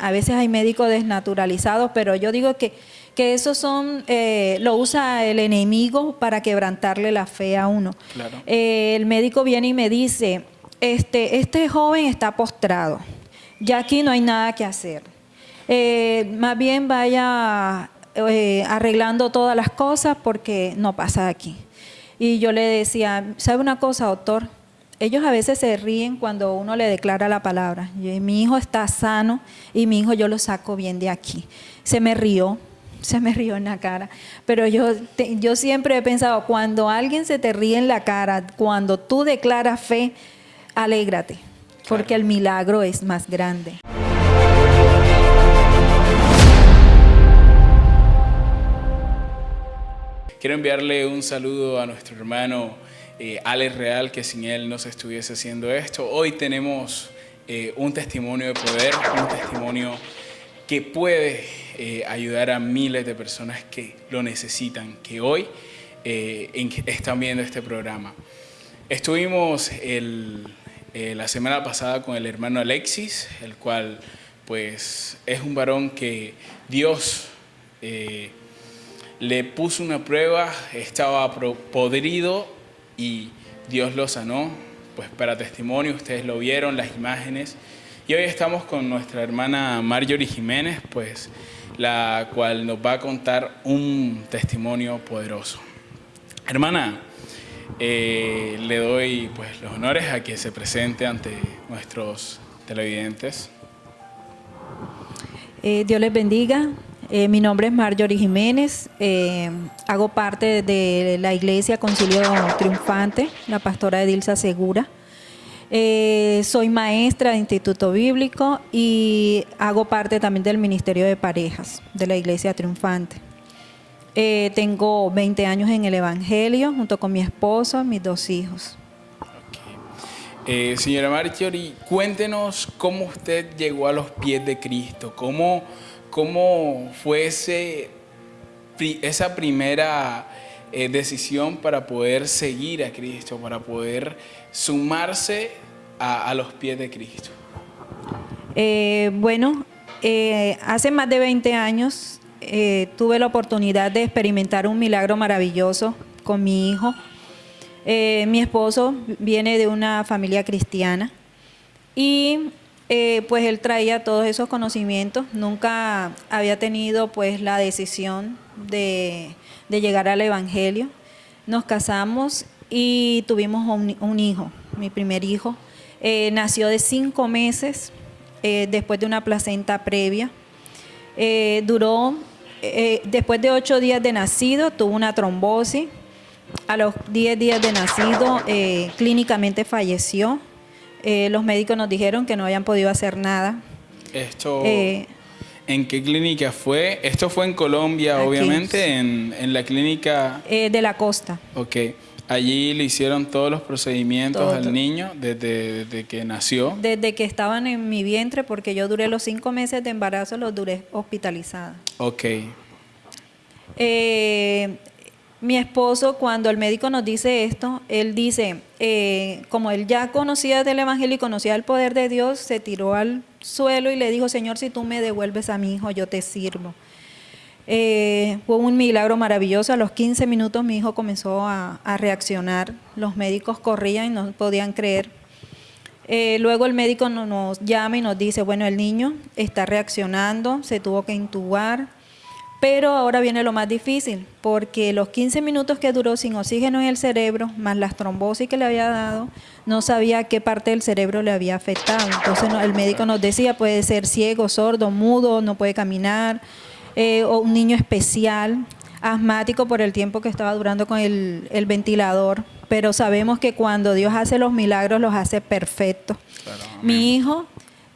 A veces hay médicos desnaturalizados, pero yo digo que, que eso son, eh, lo usa el enemigo para quebrantarle la fe a uno. Eh, el médico viene y me dice, este, este joven está postrado, ya aquí no hay nada que hacer. Eh, más bien vaya arreglando todas las cosas porque no pasa aquí. Y yo le decía, ¿sabe una cosa, doctor? Ellos a veces se ríen cuando uno le declara la palabra. mi hijo está sano y mi hijo yo lo saco bien de aquí. Se me rió, se me rió en la cara. Pero yo, yo siempre he pensado, cuando alguien se te ríe en la cara, cuando tú declaras fe, alégrate, porque el milagro es más grande. Quiero enviarle un saludo a nuestro hermano eh, Alex Real, que sin él no se estuviese haciendo esto. Hoy tenemos eh, un testimonio de poder, un testimonio que puede eh, ayudar a miles de personas que lo necesitan, que hoy están viendo este programa. Estuvimos la semana pasada con el hermano Alexis, el cual pues es un varón que Dios le puso una prueba, estaba podrido y Dios lo sanó, pues para testimonio, ustedes lo vieron, las imágenes. Y hoy estamos con nuestra hermana Marjorie Jiménez, pues la cual nos va a contar un testimonio poderoso. Hermana, eh, le doy pues los honores a que se presente ante nuestros televidentes. Eh, Dios les bendiga. Eh, mi nombre es Marjorie Jiménez, eh, hago parte de la Iglesia Concilio Triunfante, la pastora Edilza Segura. Eh, soy maestra de Instituto Bíblico y hago parte también del Ministerio de Parejas de la Iglesia Triunfante. tengo 20 años en el Evangelio junto con mi esposo mis dos hijos. señora Marjorie, cuéntenos cómo usted llegó a los pies de Cristo, cómo ¿Cómo fue esa primera eh, decisión para poder seguir a Cristo, para poder sumarse a, los pies de Cristo? Eh, bueno, eh, hace más de 20 años tuve la oportunidad de experimentar un milagro maravilloso con mi hijo. mi esposo viene de una familia cristiana y eh, pues él traía todos esos conocimientos, nunca había tenido pues la decisión de, llegar al Evangelio. Nos casamos y tuvimos un, hijo, mi primer hijo. Eh, nació de cinco meses eh, después de una placenta previa. duró, después de ocho días de nacido, tuvo una trombosis. A los diez días de nacido, clínicamente falleció eh, los médicos nos dijeron que no habían podido hacer nada. Esto, eh, ¿en qué clínica fue? Esto fue en Colombia, obviamente, en, la clínica... Eh, de la costa. Ok. Allí le hicieron todos los procedimientos al niño desde, que nació. Desde que estaban en mi vientre, porque yo duré los cinco meses de embarazo, los duré hospitalizada. Ok. Eh, mi esposo, cuando el médico nos dice esto, él dice, eh, como él ya conocía del Evangelio y conocía el poder de Dios, se tiró al suelo y le dijo, Señor, si tú me devuelves a mi hijo, yo te sirvo. Eh, fue un milagro maravilloso. A los 15 minutos mi hijo comenzó a, reaccionar. Los médicos corrían y no podían creer. Eh, luego el médico nos llama y nos dice, bueno, el niño está reaccionando, se tuvo que intubar, pero ahora viene lo más difícil, porque los 15 minutos que duró sin oxígeno en el cerebro, más las trombosis que le había dado, no sabía qué parte del cerebro le había afectado. Entonces el médico nos decía, puede ser ciego, sordo, mudo, no puede caminar, eh, o un niño especial, asmático por el tiempo que estaba durando con el, ventilador. Pero sabemos que cuando Dios hace los milagros, los hace perfectos. Mi hijo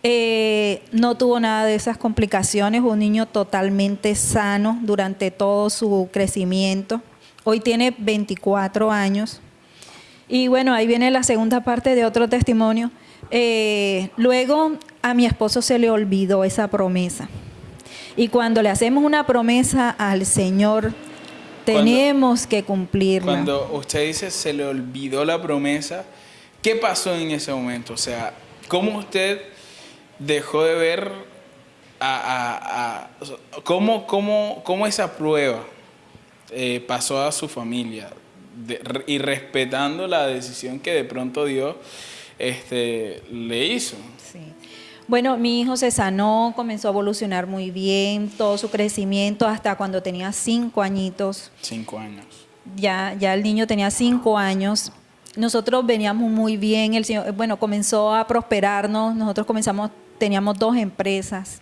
eh, no tuvo nada de esas complicaciones, un niño totalmente sano durante todo su crecimiento. Hoy tiene 24 años. Y bueno, ahí viene la segunda parte de otro testimonio. Eh, luego a mi esposo se le olvidó esa promesa. Y cuando le hacemos una promesa al Señor, tenemos que cumplirla. Cuando usted dice se le olvidó la promesa, ¿qué pasó en ese momento? O sea, ¿cómo usted dejó de ver a, ¿cómo, cómo, cómo, esa prueba eh, pasó a su familia y respetando la decisión que de pronto Dios este, le hizo? Sí. Bueno, mi hijo se sanó, comenzó a evolucionar muy bien, todo su crecimiento hasta cuando tenía cinco añitos. Cinco años. Ya, ya el niño tenía cinco años. Nosotros veníamos muy bien, el señor, bueno, comenzó a prosperarnos, nosotros comenzamos, teníamos dos empresas.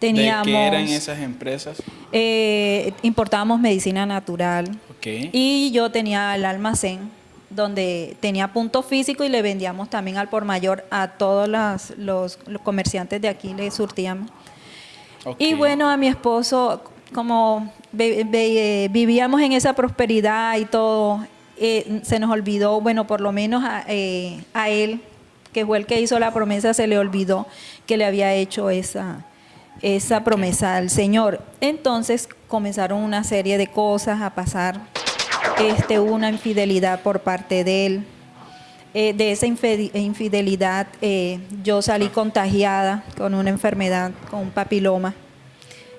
Teníamos, ¿De qué eran esas empresas? Eh, importábamos medicina natural. Okay. Y yo tenía el almacén donde tenía punto físico y le vendíamos también al por mayor a todos los, comerciantes de aquí, le surtíamos. Y bueno, a mi esposo, como eh, vivíamos en esa prosperidad y todo, eh, se nos olvidó, bueno, por lo menos a, eh, a, él, que fue el que hizo la promesa, se le olvidó que le había hecho esa, esa promesa al Señor. Entonces comenzaron una serie de cosas a pasar este, una infidelidad por parte de él. Eh, de esa infidelidad eh, yo salí contagiada con una enfermedad, con un papiloma.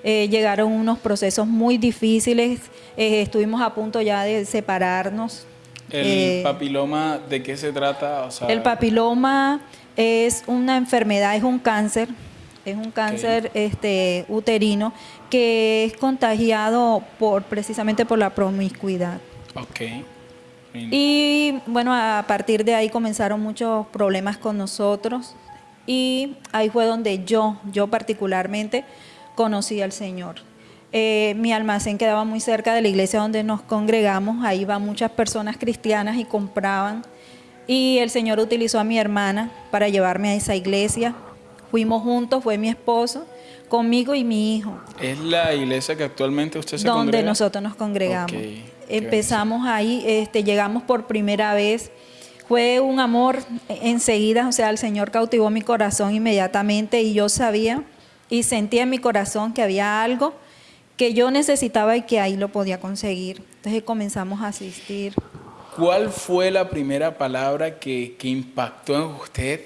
Eh, llegaron unos procesos muy difíciles, estuvimos a punto ya de separarnos. ¿El papiloma de qué se trata? el papiloma es una enfermedad, es un cáncer, es un cáncer este, uterino que es contagiado por, precisamente por la promiscuidad. Ok. Y bueno, a partir de ahí comenzaron muchos problemas con nosotros y ahí fue donde yo, yo particularmente, conocí al Señor. Eh, mi almacén quedaba muy cerca de la iglesia donde nos congregamos, ahí iban muchas personas cristianas y compraban. Y el Señor utilizó a mi hermana para llevarme a esa iglesia. Fuimos juntos, fue mi esposo, conmigo y mi hijo. ¿Es la iglesia que actualmente usted se Donde nosotros nos congregamos. Empezamos ahí, este, llegamos por primera vez. Fue un amor enseguida, o sea, el Señor cautivó mi corazón inmediatamente y yo sabía y sentía en mi corazón que había algo que yo necesitaba y que ahí lo podía conseguir. Entonces comenzamos a asistir. ¿Cuál fue la primera palabra que, impactó en usted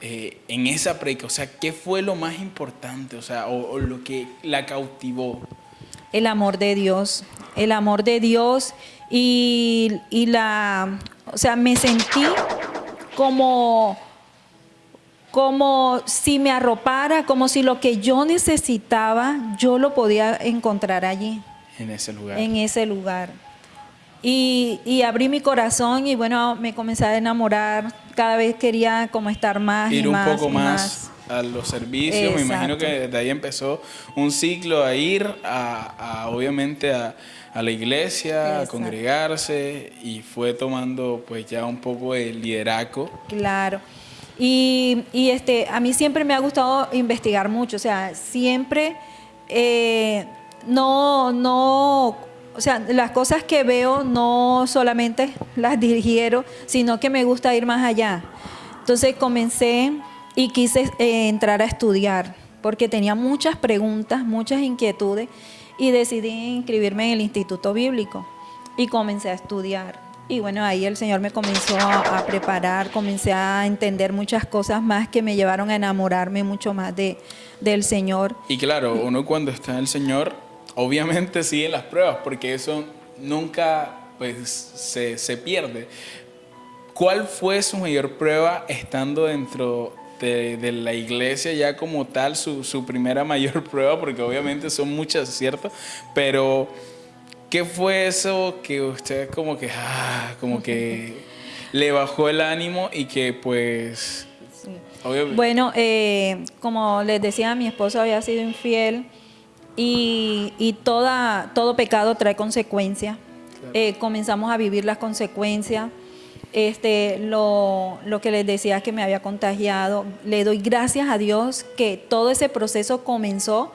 eh, en esa predica? O sea, ¿qué fue lo más importante? O sea, o lo que la cautivó el amor de Dios, el amor de Dios y, la, o sea, me sentí como, como si me arropara, como si lo que yo necesitaba, yo lo podía encontrar allí. En ese lugar. En ese lugar. Y, y, abrí mi corazón y bueno, me comencé a enamorar. Cada vez quería como estar más. Ir y un poco más a los servicios. Me imagino que de ahí empezó un ciclo a ir, a, obviamente a, la iglesia, a congregarse y fue tomando pues ya un poco el liderazgo. Claro. Y, este, a mí siempre me ha gustado investigar mucho, o sea, siempre eh, no, no, o sea, las cosas que veo no solamente las dirigieron, sino que me gusta ir más allá. Entonces comencé y quise eh, entrar a estudiar porque tenía muchas preguntas, muchas inquietudes y decidí inscribirme en el Instituto Bíblico y comencé a estudiar. Y bueno, ahí el Señor me comenzó a, preparar, comencé a entender muchas cosas más que me llevaron a enamorarme mucho más de, del Señor. Y claro, uno cuando está en el Señor, obviamente sigue las pruebas, porque eso nunca pues, se, se pierde. ¿Cuál fue su mayor prueba estando dentro de, la iglesia ya como tal, su, primera mayor prueba, porque obviamente son muchas, ¿cierto? Pero, ¿qué fue eso que usted como que, ah, como que le bajó el ánimo y que pues... Bueno, eh, como les decía, mi esposo había sido infiel y, toda, todo pecado trae consecuencias. Eh, comenzamos a vivir las consecuencias este, lo, que les decía que me había contagiado. Le doy gracias a Dios que todo ese proceso comenzó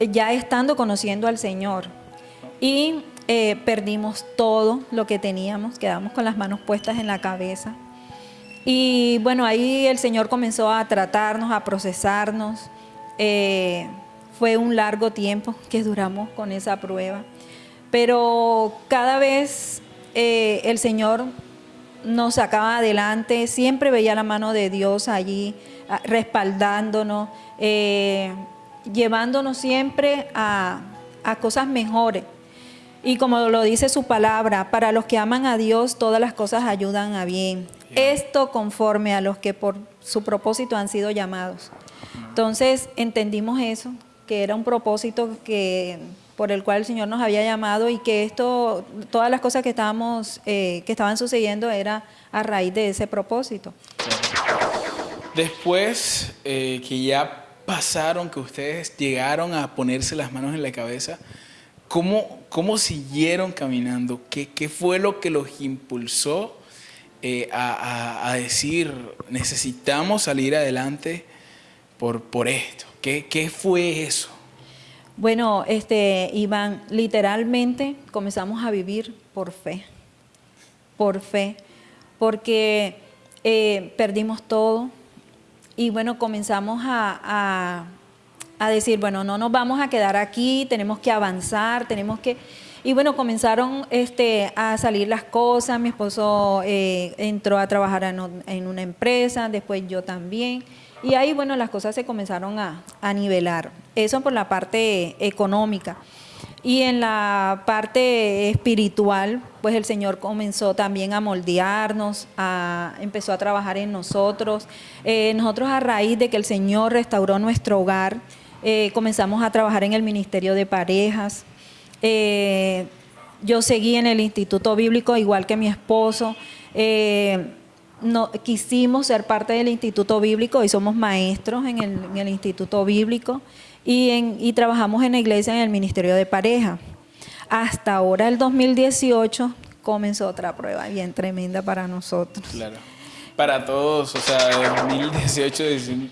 ya estando conociendo al Señor. Y eh, perdimos todo lo que teníamos, quedamos con las manos puestas en la cabeza. Y bueno, ahí el Señor comenzó a tratarnos, a procesarnos. Eh, fue un largo tiempo que duramos con esa prueba. Pero cada vez eh, el Señor nos sacaba adelante, siempre veía la mano de Dios allí respaldándonos. Eh, llevándonos siempre a, a cosas mejores. Y como lo dice su palabra, para los que aman a Dios, todas las cosas ayudan a bien. Esto conforme a los que por su propósito han sido llamados. Entonces entendimos eso, que era un propósito que por el cual el Señor nos había llamado y que esto, todas las cosas que estábamos, eh, que estaban sucediendo era a raíz de ese propósito. Después eh, que ya pasaron, que ustedes llegaron a ponerse las manos en la cabeza, ¿cómo, cómo siguieron caminando? ¿Qué, ¿Qué fue lo que los impulsó eh, a, a, decir, necesitamos salir adelante por, por esto? ¿Qué, ¿Qué fue eso? Bueno, este, Iván, literalmente comenzamos a vivir por fe, por fe, porque eh, perdimos todo y bueno, comenzamos a, a, decir, bueno, no nos vamos a quedar aquí, tenemos que avanzar, tenemos que... Y bueno, comenzaron este, a salir las cosas, mi esposo eh, entró a trabajar en, en una empresa, después yo también. Y ahí, bueno, las cosas se comenzaron a, nivelar. Eso por la parte económica. Y en la parte espiritual, pues el Señor comenzó también a moldearnos, a, empezó a trabajar en nosotros. Eh, nosotros a raíz de que el Señor restauró nuestro hogar, eh, comenzamos a trabajar en el Ministerio de Parejas. Eh, yo seguí en el Instituto Bíblico, igual que mi esposo quisimos ser parte del Instituto Bíblico y somos maestros en el, Instituto Bíblico y, y trabajamos en la iglesia en el Ministerio de Pareja. Hasta ahora, el 2018, comenzó otra prueba bien tremenda para nosotros. Claro. Para todos, o sea, 2018,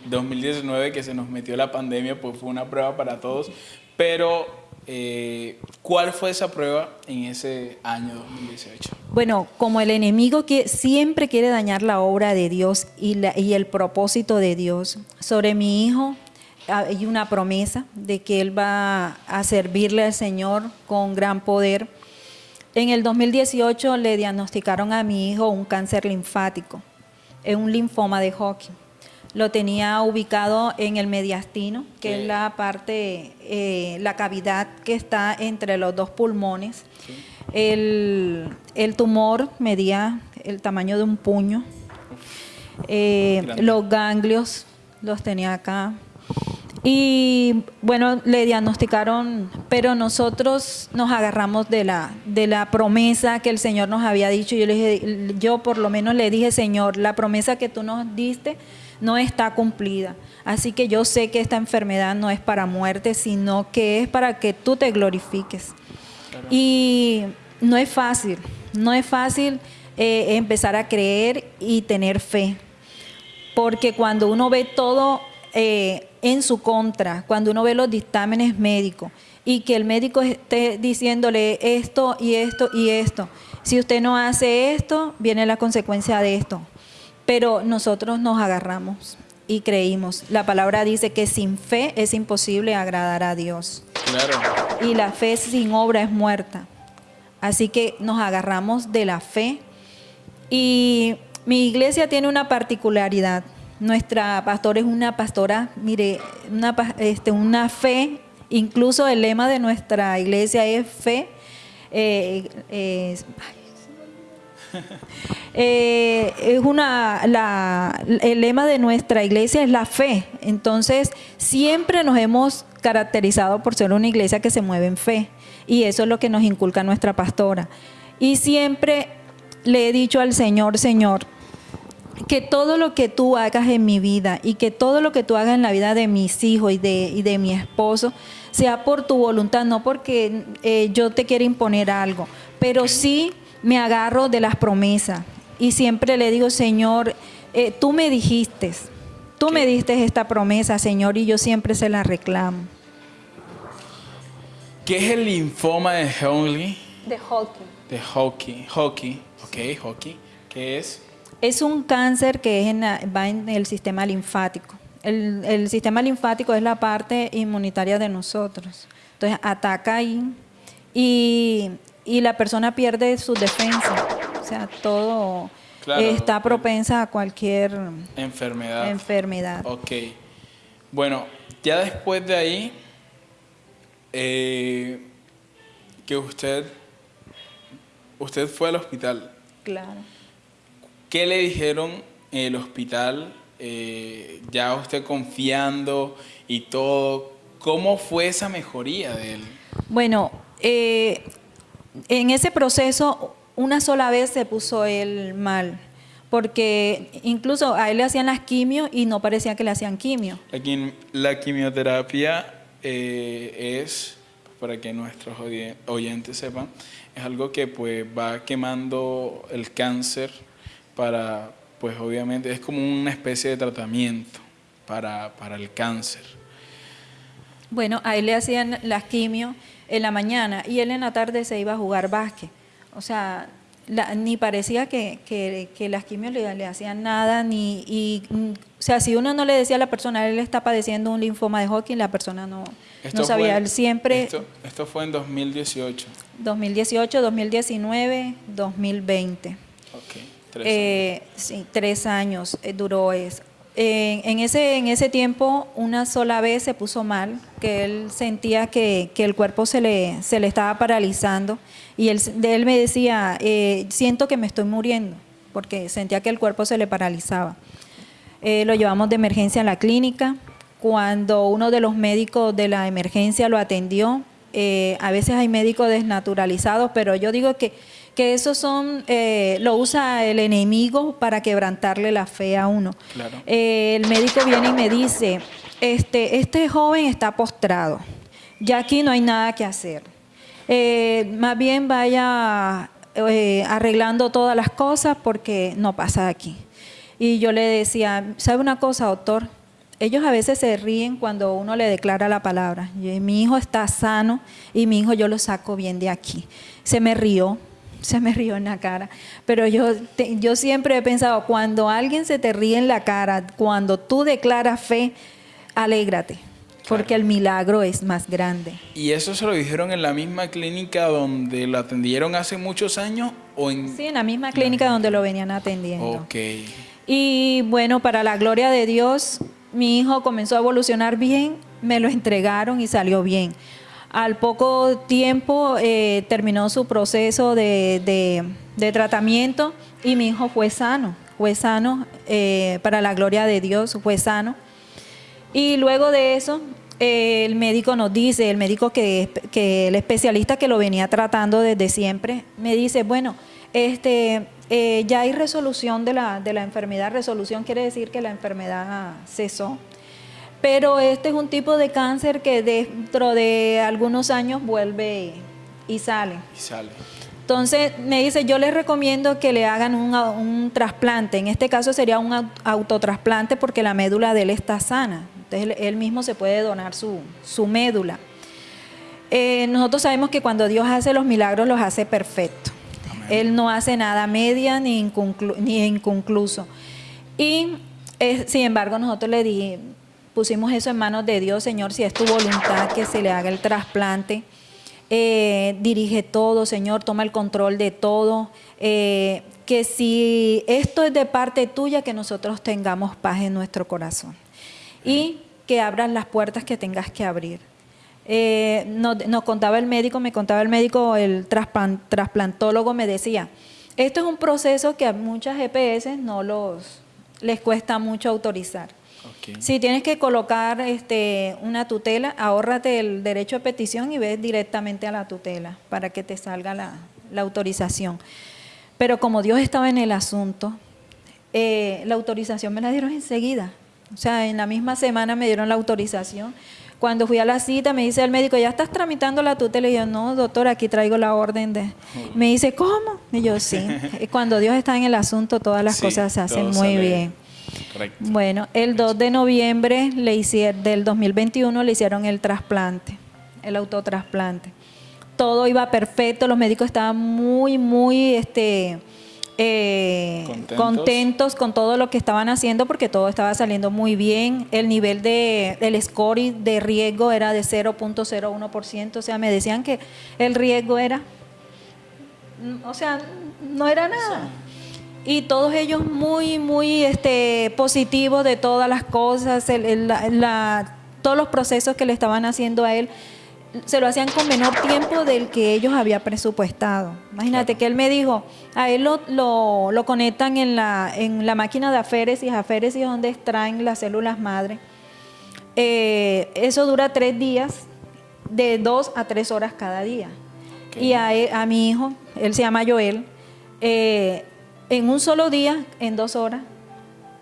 2019 que se nos metió la pandemia, pues fue una prueba para todos, pero eh, ¿Cuál fue esa prueba en ese año 2018? Bueno, como el enemigo que siempre quiere dañar la obra de Dios y, el propósito de Dios, sobre mi hijo hay una promesa de que él va a servirle al Señor con gran poder. En el 2018 le diagnosticaron a mi hijo un cáncer linfático, un linfoma de Hodgkin. Lo tenía ubicado en el mediastino, que es la parte, eh, la cavidad que está entre los dos pulmones. El, tumor medía el tamaño de un puño. Eh, los ganglios los tenía acá. Y bueno, le diagnosticaron, pero nosotros nos agarramos de la, de la promesa que el Señor nos había dicho. Yo, le dije, yo por lo menos le dije, Señor, la promesa que tú nos diste no está cumplida. Así que yo sé que esta enfermedad no es para muerte, sino que es para que tú te glorifiques. Y no es fácil, no es fácil eh, empezar a creer y tener fe. Porque cuando uno ve todo eh, en su contra, cuando uno ve los dictámenes médicos y que el médico esté diciéndole esto y esto y esto, si usted no hace esto, viene la consecuencia de esto. Pero nosotros nos agarramos y creímos. La palabra dice que sin fe es imposible agradar a Dios. Claro. Y la fe sin obra es muerta. Así que nos agarramos de la fe. Y mi iglesia tiene una particularidad. Nuestra pastora es una pastora, mire, una, este, una fe, incluso el lema de nuestra iglesia es fe. Eh, eh, eh, es una, el lema de nuestra iglesia es la fe. Entonces, siempre nos hemos caracterizado por ser una iglesia que se mueve en fe. Y eso es lo que nos inculca nuestra pastora. Y siempre le he dicho al Señor, Señor, que todo lo que tú hagas en mi vida y que todo lo que tú hagas en la vida de mis hijos y de, de mi esposo sea por tu voluntad, no porque eh, yo te quiera imponer algo, pero sí me agarro de las promesas y siempre le digo, Señor, eh, tú me dijiste, tú me diste esta promesa, Señor, y yo siempre se la reclamo. ¿Qué es el linfoma de Hodgkin? De Hodgkin. De Hodgkin, Hodgkin, ok, Hodgkin. ¿Qué es? Es un cáncer que es va en el sistema linfático. El, el, sistema linfático es la parte inmunitaria de nosotros. Entonces ataca ahí y y la persona pierde su defensa. O sea, todo está propensa a cualquier enfermedad. enfermedad. Ok. Bueno, ya después de ahí, eh, que usted, usted fue al hospital. Claro. ¿Qué le dijeron en el hospital? Eh, ya usted confiando y todo. ¿Cómo fue esa mejoría de él? Bueno, eh, en ese proceso una sola vez se puso él mal, porque incluso a él le hacían las quimios y no parecía que le hacían quimio. La, quimioterapia eh, es, para que nuestros oyentes sepan, es algo que pues va quemando el cáncer para, pues obviamente es como una especie de tratamiento para, para el cáncer. Bueno, a él le hacían las quimios en la mañana y él en la tarde se iba a jugar básquet. O sea, ni parecía que, las quimios le, hacían nada, ni, y, o sea, si uno no le decía a la persona, él está padeciendo un linfoma de Hodgkin, la persona no, no sabía. él siempre... Esto, esto, fue en 2018. 2018, 2019, 2020. Ok, tres eh, años. sí, tres años eh, duró eso en, ese, en ese tiempo una sola vez se puso mal, que él sentía que, el cuerpo se le, se le estaba paralizando y él, de él me decía, eh, siento que me estoy muriendo, porque sentía que el cuerpo se le paralizaba. Eh, lo llevamos de emergencia a la clínica. Cuando uno de los médicos de la emergencia lo atendió, eh, a veces hay médicos desnaturalizados, pero yo digo que que eso son, eh, lo usa el enemigo para quebrantarle la fe a uno. Eh, el médico viene y me dice, este, este joven está postrado, ya aquí no hay nada que hacer. Eh, más bien vaya arreglando todas las cosas porque no pasa aquí. Y yo le decía, ¿sabe una cosa, doctor? Ellos a veces se ríen cuando uno le declara la palabra. mi hijo está sano y mi hijo yo lo saco bien de aquí. Se me rió, se me rió en la cara. Pero yo, yo siempre he pensado, cuando alguien se te ríe en la cara, cuando tú declaras fe, alégrate, porque el milagro es más grande. ¿Y eso se lo dijeron en la misma clínica donde lo atendieron hace muchos años? O en... Sí, en la misma clínica donde lo venían atendiendo. Ok. Y bueno, para la gloria de Dios, mi hijo comenzó a evolucionar bien, me lo entregaron y salió bien. Al poco tiempo eh, terminó su proceso de, tratamiento y mi hijo fue sano, fue sano, eh, para la gloria de Dios, fue sano. Y luego de eso, eh, el médico nos dice, el médico que, que, el especialista que lo venía tratando desde siempre, me dice, bueno, este, ya hay resolución de la, de la enfermedad, resolución quiere decir que la enfermedad cesó pero este es un tipo de cáncer que dentro de algunos años vuelve y sale. Y sale. Entonces me dice, yo les recomiendo que le hagan un, trasplante. En este caso sería un autotrasplante porque la médula de él está sana. Entonces él, mismo se puede donar su, médula. Eh, nosotros sabemos que cuando Dios hace los milagros los hace perfectos. Él no hace nada media ni, ni inconcluso. Y eh, sin embargo nosotros le dijimos, pusimos eso en manos de Dios, Señor, si es tu voluntad que se le haga el trasplante. Eh, dirige todo, Señor, toma el control de todo. Eh, que si esto es de parte tuya, que nosotros tengamos paz en nuestro corazón. Y que abras las puertas que tengas que abrir. Eh, nos, contaba el médico, me contaba el médico, el trasplantólogo me decía, esto es un proceso que a muchas EPS no los, les cuesta mucho autorizar. Si tienes que colocar este, una tutela, ahórrate el derecho de petición y ves directamente a la tutela para que te salga la, autorización. Pero como Dios estaba en el asunto, eh, la autorización me la dieron enseguida. O sea, en la misma semana me dieron la autorización. Cuando fui a la cita me dice el médico, ¿ya estás tramitando la tutela? Y yo, no, doctor, aquí traigo la orden de... Me dice, ¿cómo? Y yo, sí. Cuando Dios está en el asunto, todas las cosas se hacen muy bien. Bueno, el 2 de noviembre le hicieron, del 2021 le hicieron el trasplante, el autotrasplante. Todo iba perfecto, los médicos estaban muy, muy este, eh, ¿Contentos? con todo lo que estaban haciendo porque todo estaba saliendo muy bien. El nivel de el score de riesgo era de 0.01%, o sea, me decían que el riesgo era, o sea, no era nada. Y todos ellos muy, muy este, positivos de todas las cosas, el- el- la- la- todos los procesos que le estaban haciendo a él, se lo hacían con menor tiempo del que ellos había presupuestado. Imagínate Claro. que él me dijo, a él lo, lo, lo conectan en la, en la máquina de aféresis, aféresis es donde extraen las células madre. Eh, eso dura tres días, de dos a tres horas cada día. Y a, él- a mi hijo, él se llama Joel, eh, en un solo día, en dos horas,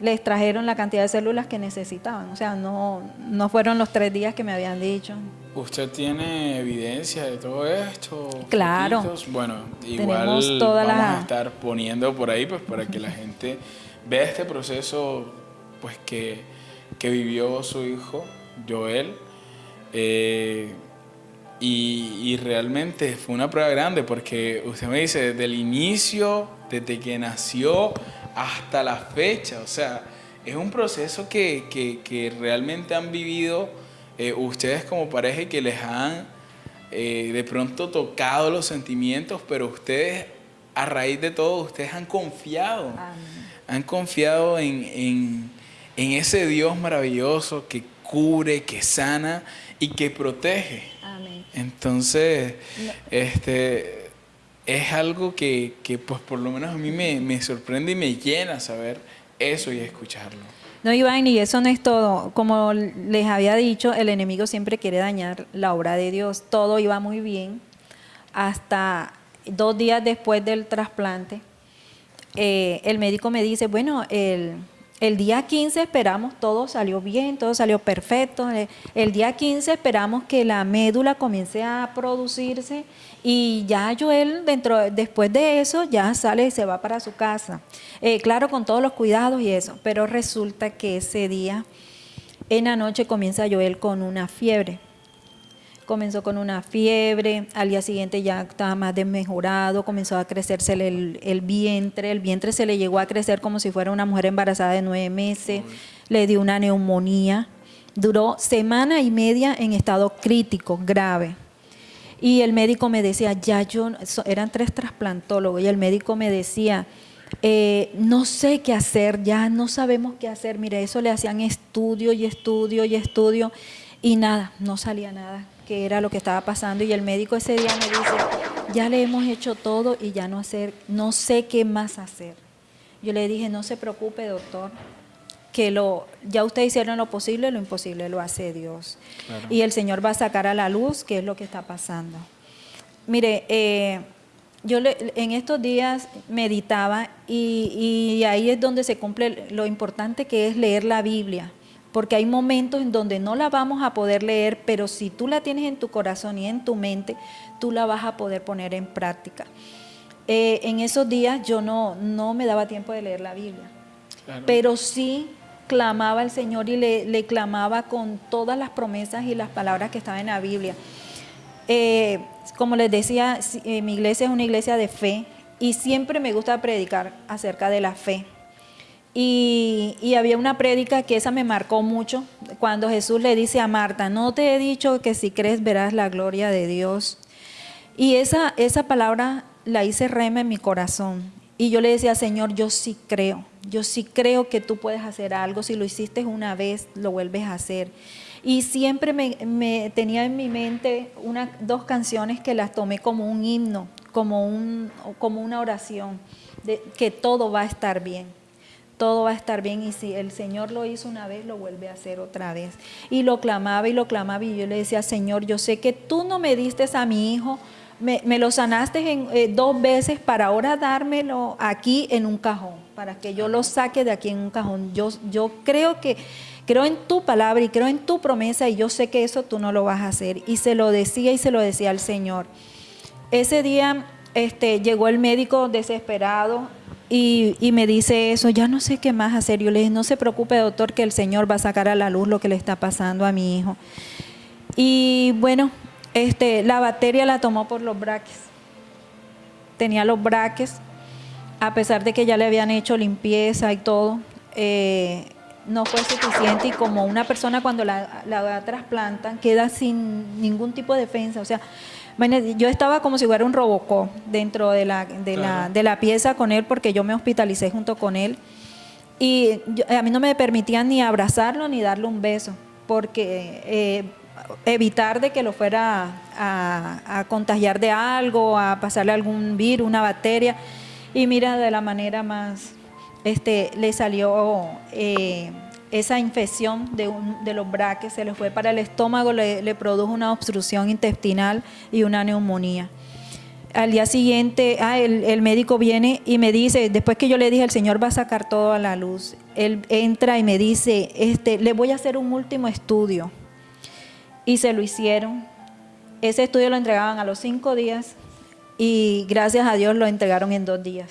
le extrajeron la cantidad de células que necesitaban. O sea, no, no fueron los tres días que me habían dicho. ¿Usted tiene evidencia de todo esto? Claro. Bueno, igual toda vamos la- a estar poniendo por ahí pues para que la gente vea este proceso pues que, que vivió su hijo, Joel. Eh, y, y realmente fue una prueba grande porque usted me dice, desde el inicio, desde que nació hasta la fecha, o sea, es un proceso que, que- que realmente han vivido eh, ustedes como pareja y que les han eh, de pronto tocado los sentimientos, pero ustedes, a raíz de todo, ustedes han confiado, han confiado en, en- en ese Dios maravilloso que cubre, que sana y que protege. Entonces, este, es algo que, que, pues por lo menos a mí me, me sorprende y me llena saber eso y escucharlo. No, Iván, y eso no es todo. Como les había dicho, el enemigo siempre quiere dañar la obra de Dios. Todo iba muy bien hasta dos días después del trasplante. eh, el médico me dice, bueno, el, el día 15 esperamos, todo salió bien, todo salió perfecto. eh, El día 15 esperamos que la médula comience a producirse y ya Joel, dentro, después de eso, ya sale y se va para su casa. Eh, claro, con todos los cuidados y eso, pero resulta que ese día, en la noche, comienza Joel con una fiebre comenzó con una fiebre, al día siguiente ya estaba más desmejorado, comenzó a crecerse el, el vientre, el vientre se le llegó a crecer como si fuera una mujer embarazada de nueve meses, le dio una neumonía, duró semana y media en estado crítico, grave. Y el médico me decía, ya yo, eran tres trasplantólogos, y el médico me decía, eh, no sé qué hacer, ya no sabemos qué hacer. Mire, eso le hacían estudio y estudio y estudio, y nada, no salía nada, que era lo que estaba pasando. Y el médico ese día me dice, ya le hemos hecho todo y ya no, hacer, no sé qué más hacer. Yo le dije, no se preocupe, doctor, que lo, ya ustedes hicieron lo posible, lo imposible lo hace Dios. Claro. Y el Señor va a sacar a la luz qué es lo que está pasando. Mire, eh, yo le- en estos días meditaba y, y ahí es donde se cumple lo importante que es leer la Biblia, porque hay momentos en donde no la vamos a poder leer, pero si tú la tienes en tu corazón y en tu mente, tú la vas a poder poner en práctica. Eh, en esos días yo no, no me daba tiempo de leer la Biblia Claro. pero sí clamaba al Señor y le, le clamaba con todas las promesas y las palabras que estaban en la Biblia. Eh, como les decía, eh, mi iglesia es una iglesia de fe y siempre me gusta predicar acerca de la fe. Y, había una prédica que esa me marcó mucho, cuando Jesús le dice a Marta, no te he dicho que si crees verás la gloria de Dios. Y esa, esa palabra la hice rema en mi corazón. Y yo le decía, Señor, yo sí creo, yo sí creo que tú puedes hacer algo. Si lo hiciste una vez, lo vuelves a hacer. Y siempre me, tenía en mi mente dos canciones que las tomé como un himno, como, un, como una oración, de que todo va a estar bien todo va a estar bien y si el Señor lo hizo una vez, lo vuelve a hacer otra vez. Y lo clamaba y lo clamaba y yo le decía, Señor, yo sé que tú no me diste a mi hijo, me, me lo sanaste en, eh, dos veces para ahora dármelo aquí en un cajón, para que yo lo saque de aquí en un cajón. Yo, yo creo que... Creo en tu palabra y creo en tu promesa y yo sé que eso tú no lo vas a hacer. Y se lo decía y se lo decía al Señor. Ese día este, llegó el médico desesperado y, me dice eso, ya no sé qué más hacer. Yo le dije, no se preocupe doctor, que el Señor va a sacar a la luz lo que le está pasando a mi hijo. Y bueno, este, la bacteria la tomó por los braques. Tenía los braques, a pesar de que ya le habían hecho limpieza y todo. eh, no fue suficiente y como una persona cuando la, la trasplantan queda sin ningún tipo de defensa. O sea, yo estaba como si fuera un robocó dentro de la, de, la, de la pieza con él porque yo me hospitalicé junto con él. Y a mí no me permitían ni abrazarlo ni darle un beso porque eh, evitar de que lo fuera a, contagiar de algo, a pasarle algún virus, una bacteria. Y mira, de la manera más, este, le salió eh, esa infección de, un, de los braques, se le fue para el estómago, le, produjo una obstrucción intestinal y una neumonía al día siguiente, ah, el, el, médico viene y me dice, después que yo le dije, el Señor va a sacar todo a la luz, él entra y me dice, este, le voy a hacer un último estudio y se lo hicieron. Ese estudio lo entregaban a los cinco días y gracias a Dios lo entregaron en dos días.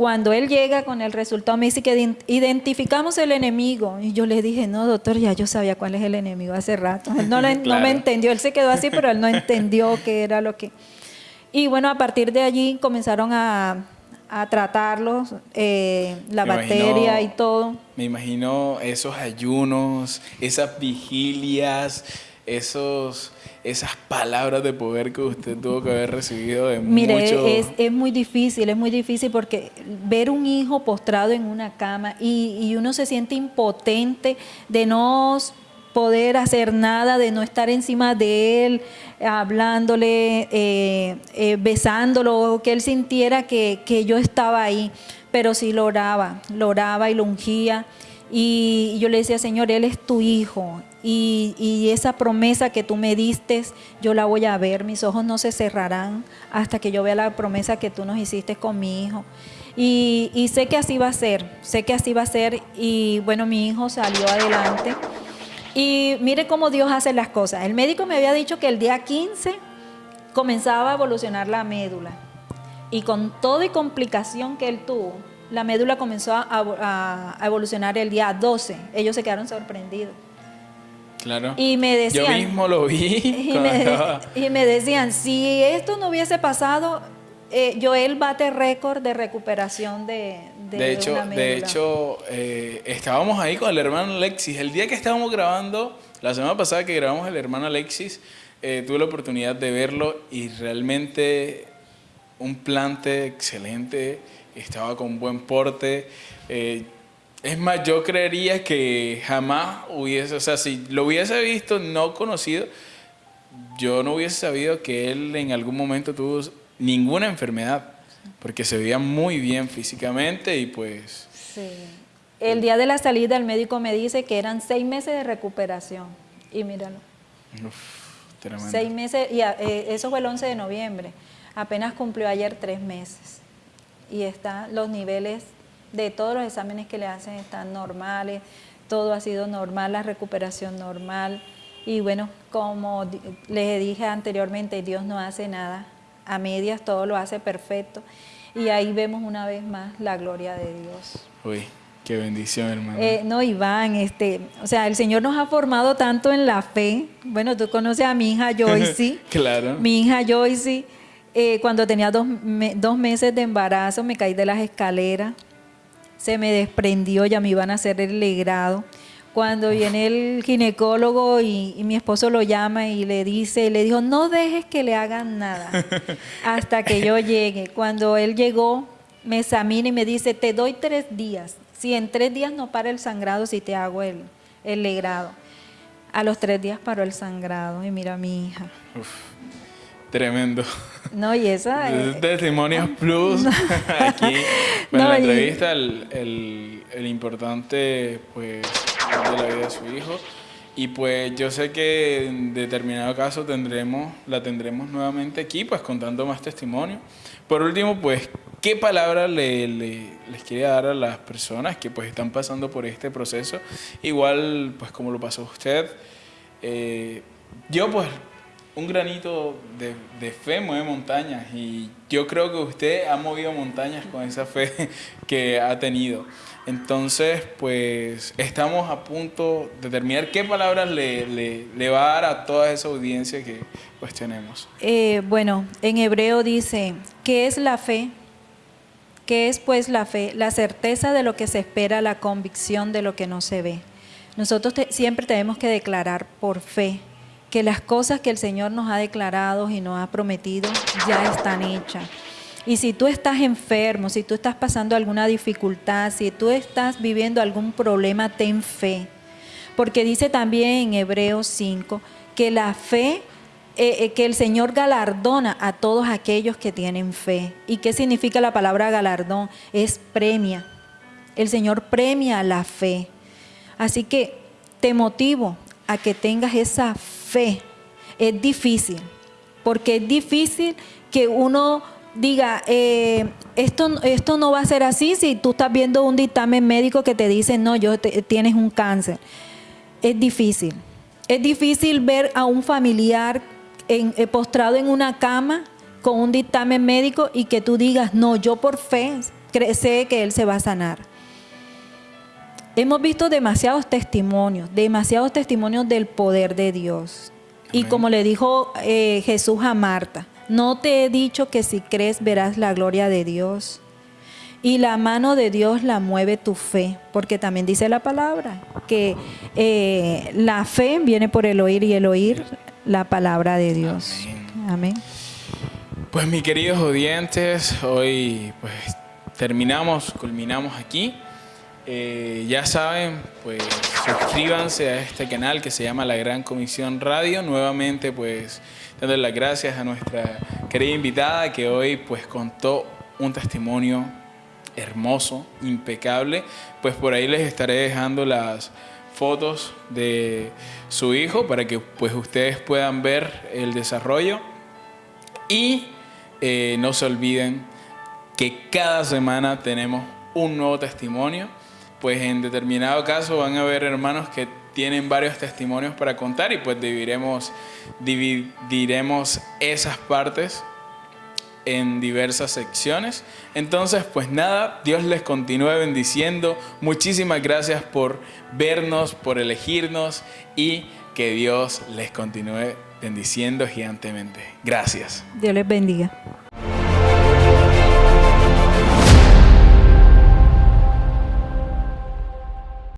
Cuando él llega con el resultado, me dice que identificamos el enemigo. Y yo le dije, no, doctor, ya yo sabía cuál es el enemigo hace rato. Él no, no me entendió, él se quedó así, pero él no entendió qué era lo que... Y bueno, a partir de allí comenzaron a, a tratarlos, eh, la bacteria y todo. Me imagino esos ayunos, esas vigilias, esos, esas palabras de poder que usted tuvo que haber recibido de Mire, es, es, muy difícil, es muy difícil porque ver un hijo postrado en una cama y, y uno se siente impotente de no poder hacer nada, de no estar encima de él, hablándole, eh, eh, besándolo, que él sintiera que, yo estaba ahí, pero sí lo oraba, lo oraba y lo ungía. Y yo le decía, Señor, Él es tu hijo. Y, y, esa promesa que tú me diste, yo la voy a ver. Mis ojos no se cerrarán hasta que yo vea la promesa que tú nos hiciste con mi hijo. Y, y sé que así va a ser, sé que así va a ser. Y bueno, mi hijo salió adelante. Y mire cómo Dios hace las cosas. El médico me había dicho que el día 15 comenzaba a evolucionar la médula. Y con todo y complicación que él tuvo, la médula comenzó a, evolucionar el día 12. Ellos se quedaron sorprendidos. Claro. Y me decían. Yo mismo lo vi. y me decían, si esto no hubiese pasado, eh, Joel bate récord de recuperación de, de, hecho, De hecho, eh, estábamos ahí con el hermano Alexis. El día que estábamos grabando, la semana pasada que grabamos el hermano Alexis, eh, tuve la oportunidad de verlo y realmente un plante excelente, estaba con buen porte. es más, yo creería que jamás hubiese, o sea, si lo hubiese visto no conocido, yo no hubiese sabido que él en algún momento tuvo ninguna enfermedad, porque se veía muy bien físicamente y pues... Sí. El día de la salida el médico me dice que eran seis meses de recuperación y míralo. Uf, Seis meses, y eh, eso fue el 11 de noviembre. Apenas cumplió ayer tres meses. Y están los niveles de todos los exámenes que le hacen están normales, todo ha sido normal, la recuperación normal. Y bueno, como les dije anteriormente, Dios no hace nada a medias, todo lo hace perfecto. Y ahí vemos una vez más la gloria de Dios. Uy, qué bendición, hermano. Eh, no, Iván, este, o sea, el Señor nos ha formado tanto en la fe. Bueno, tú conoces a mi hija Joyce. claro. Mi hija Joyce, eh, cuando tenía dos, dos meses de embarazo, me caí de las escaleras. Se me desprendió, ya me iban a hacer el legrado. Cuando viene el ginecólogo y, mi esposo lo llama y le dice, le dijo, no dejes que le hagan nada hasta que yo llegue. Cuando él llegó, me examina y me dice, te doy tres días. Si en tres días no para el sangrado, si te hago el, el legrado. A los tres días paró el sangrado y mira a mi hija. Tremendo. No, y esa... Es... Testimonios Plus. Aquí, bueno, la entrevista, el, el, el importante, pues de la vida de su hijo. Y pues yo sé que en determinado caso tendremos, la tendremos nuevamente aquí, pues contando más testimonio. Por último, pues, ¿qué palabra le, les quiere dar a las personas que pues están pasando por este proceso? Igual, pues como lo pasó usted. Eh, yo pues, un granito de, fe mueve montañas y yo creo que usted ha movido montañas con esa fe que ha tenido. Entonces, pues estamos a punto de terminar. ¿Qué palabras le, va a dar a toda esa audiencia que pues tenemos? Eh, bueno, en hebreo dice, ¿qué es la fe? ¿Qué es pues la fe? La certeza de lo que se espera, la convicción de lo que no se ve. Nosotros siempre tenemos que declarar por fe que las cosas que el Señor nos ha declarado y nos ha prometido ya están hechas. Y si tú estás enfermo, si tú estás pasando alguna dificultad, si tú estás viviendo algún problema, ten fe. Porque dice también en Hebreos 5 que la fe, eh, eh, que el Señor galardona a todos aquellos que tienen fe. ¿Y qué significa la palabra galardón? Es premia. El Señor premia la fe. Así que te motivo a que tengas esa fe. Es difícil, porque es difícil que uno diga, eh, esto, esto no va a ser así si tú estás viendo un dictamen médico que te dice, no, yo te- tienes un cáncer. Es difícil. Es difícil ver a un familiar eh, postrado en una cama con un dictamen médico y que tú digas, no, yo por fe sé que él se va a sanar. Hemos visto demasiados testimonios, demasiados testimonios del poder de Dios. Y Amén. como le dijo eh, Jesús a Marta, no te he dicho que si crees verás la gloria de Dios. Y la mano de Dios la mueve tu fe, porque también dice la palabra, que eh, la fe viene por el oír y el oír la palabra de Dios. Amén. Pues mis queridos oyentes, hoy pues terminamos, culminamos aquí. Eh, ya saben, pues suscríbanse a este canal que se llama La Gran Comisión Radio. Nuevamente, pues dándole las gracias a nuestra querida invitada que hoy pues contó un testimonio hermoso, impecable. Pues por ahí les estaré dejando las fotos de su hijo para que pues ustedes puedan ver el desarrollo. Y eh, no se olviden que cada semana tenemos un nuevo testimonio. Pues en determinado caso van a haber hermanos que tienen varios testimonios para contar y pues dividiremos, dividiremos esas partes en diversas secciones. Entonces, pues nada, Dios les continúe bendiciendo. Muchísimas gracias por vernos, por elegirnos y que Dios les continúe bendiciendo gigantemente. Gracias. Dios les bendiga.